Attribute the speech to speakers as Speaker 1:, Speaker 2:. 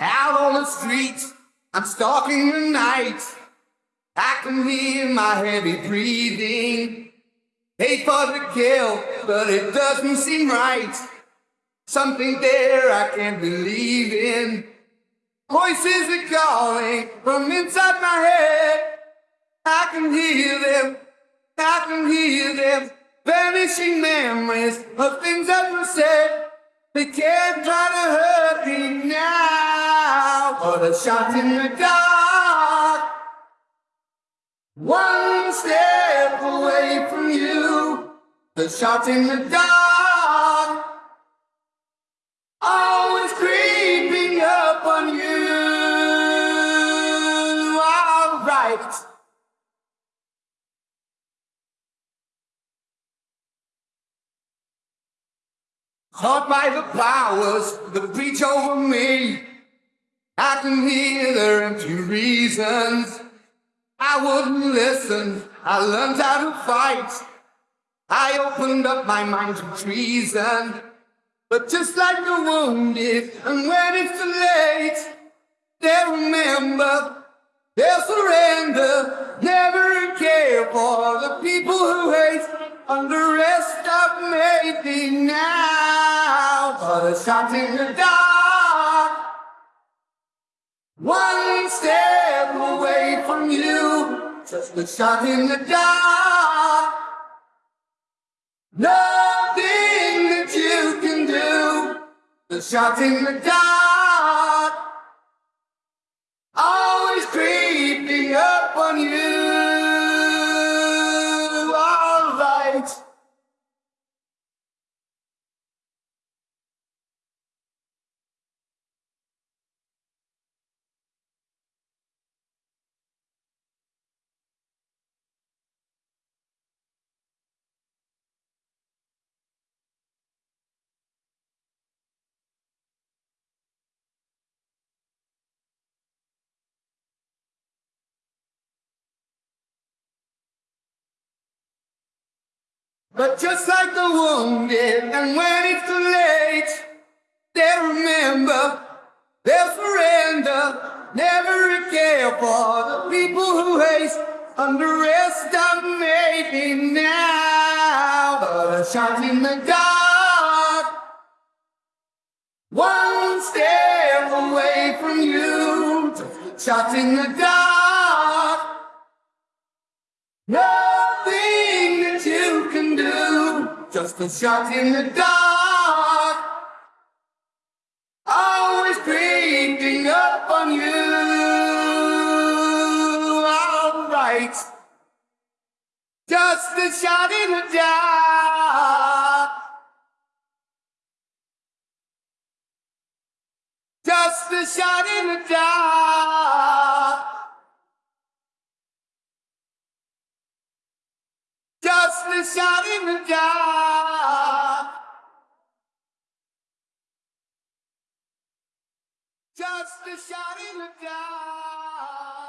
Speaker 1: Out on the streets, I'm stalking the night. I can hear my heavy breathing. Hate for the kill, but it doesn't seem right. Something there I can't believe in. Voices are calling from inside my head. I can hear them, I can hear them. Vanishing memories of things were said. They can't try to hurt me now. A shot in the dark. One step away from you. The shot in the dark. Always creeping up on you. Alright. Taught by the powers that reach over me, I can hear their empty reasons. I wouldn't listen, I learned how to fight. I opened up my mind to treason. But just like the wounded, and when it's too late, they'll remember, they'll surrender, never care for the people who hate, underestimate me now. But shot in the dark, one step away from you, just a shot in the dark. Nothing that you can do, the shot in the dark. But just like the wounded, and when it's too late, they'll remember, they'll surrender, never care for the people who hate, underestimate me now. But a shot in the dark, one step away from you, shot in the dark. A shot in the dark. Always creeping up on you. Alright. Just a shot in the dark. Just a shot in the dark. Just a shot in the dark. Just a shot in the dark.